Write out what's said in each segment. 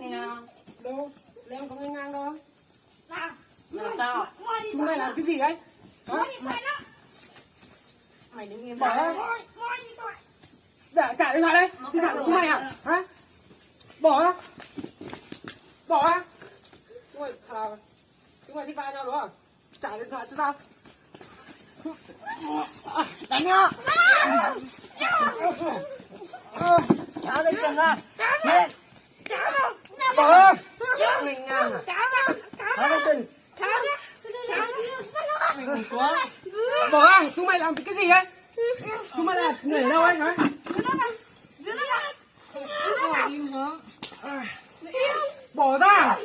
này đâu em có ngay ngang đâu nào, làm sao chúng mày làm cái gì đấy? Hả? mày đứng im bỏ ra. Để dạ, trả điện thoại đây. Điện thoại của chúng mày à? Hả? Bỏ ra. Bỏ ra. Chúng mày thà chúng mày thích vai nhau đúng không à? trả điện thoại cho tao. À, đánh nhau. Ờ. Trả điện thoại ra bỏ ra. Mình ngang à cháu mình xuống bỏ ra chúng mày làm cái gì đấy chúng mày là người ở đâu ấy hả bỏ ra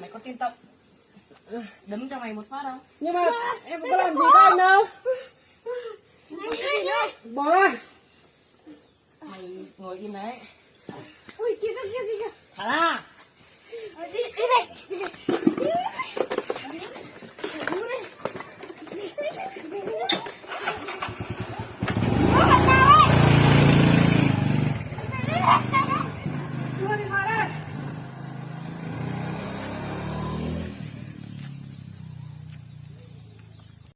mày có tin tận đấm cho mày một phát không nhưng mà em có làm gì với anh đâu bỏ ra mày ngồi im đấy. 喂，给个给个给个。好啦。来来来。Ha ha!